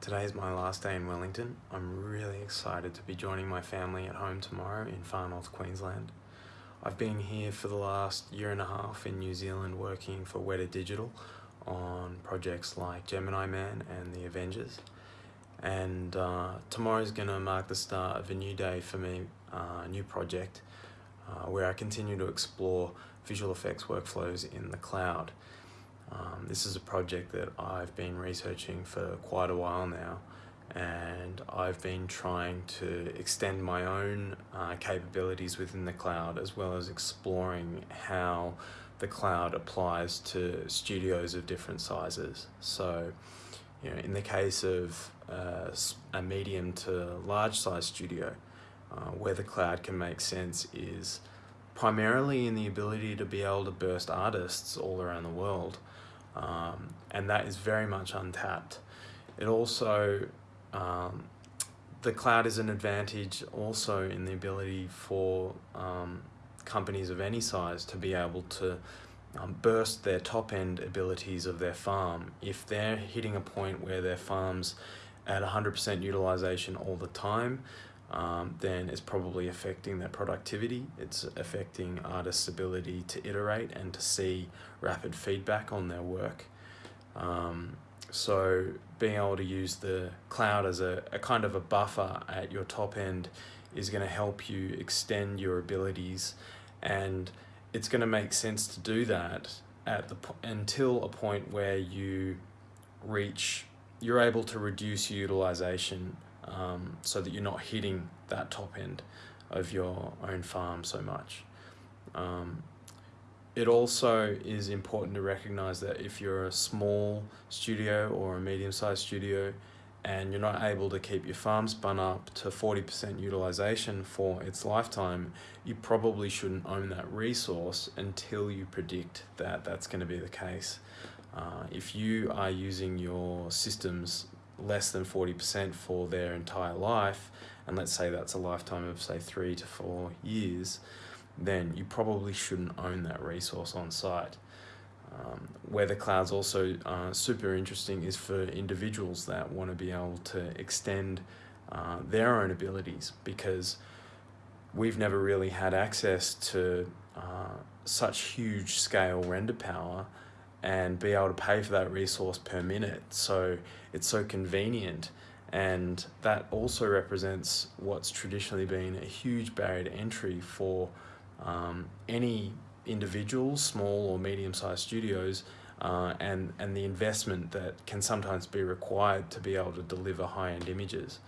Today is my last day in Wellington. I'm really excited to be joining my family at home tomorrow in far north Queensland. I've been here for the last year and a half in New Zealand working for Weta Digital on projects like Gemini Man and The Avengers. And uh, tomorrow is going to mark the start of a new day for me, uh, a new project uh, where I continue to explore visual effects workflows in the cloud. Um, this is a project that I've been researching for quite a while now and I've been trying to extend my own uh, capabilities within the cloud as well as exploring how the cloud applies to studios of different sizes. So, you know, in the case of uh, a medium to large size studio, uh, where the cloud can make sense is primarily in the ability to be able to burst artists all around the world um, and that is very much untapped. It also, um, the cloud is an advantage also in the ability for um, companies of any size to be able to um, burst their top end abilities of their farm. If they're hitting a point where their farm's at 100% utilization all the time, um, then it's probably affecting their productivity. It's affecting artists' ability to iterate and to see rapid feedback on their work. Um, so being able to use the cloud as a, a kind of a buffer at your top end is going to help you extend your abilities and it's going to make sense to do that at the until a point where you reach you're able to reduce utilization um, so that you're not hitting that top end of your own farm so much. Um, it also is important to recognize that if you're a small studio or a medium-sized studio and you're not able to keep your farm spun up to 40% utilization for its lifetime, you probably shouldn't own that resource until you predict that that's going to be the case. Uh, if you are using your systems less than 40% for their entire life, and let's say that's a lifetime of say three to four years, then you probably shouldn't own that resource on site. Um, where the cloud's also uh, super interesting is for individuals that want to be able to extend uh, their own abilities because we've never really had access to uh, such huge scale render power and be able to pay for that resource per minute. So it's so convenient. And that also represents what's traditionally been a huge barrier to entry for um, any individual, small or medium-sized studios, uh, and, and the investment that can sometimes be required to be able to deliver high-end images.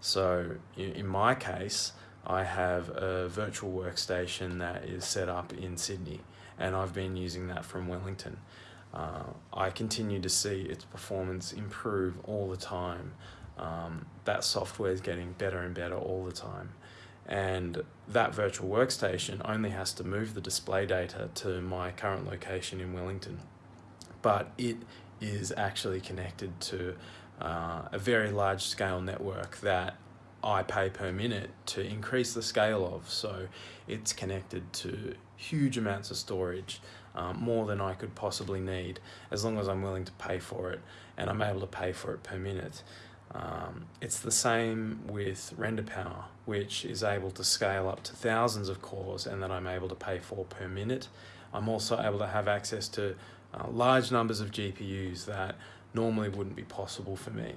So in my case, I have a virtual workstation that is set up in Sydney, and I've been using that from Wellington uh, I continue to see its performance improve all the time. Um, that software is getting better and better all the time. And that virtual workstation only has to move the display data to my current location in Wellington. But it is actually connected to uh, a very large scale network that I pay per minute to increase the scale of. So it's connected to huge amounts of storage, um, more than I could possibly need, as long as I'm willing to pay for it and I'm able to pay for it per minute. Um, it's the same with render power, which is able to scale up to thousands of cores and that I'm able to pay for per minute. I'm also able to have access to uh, large numbers of GPUs that normally wouldn't be possible for me.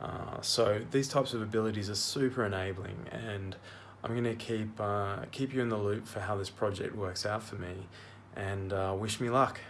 Uh, so these types of abilities are super enabling and I'm going to keep, uh, keep you in the loop for how this project works out for me and uh, wish me luck.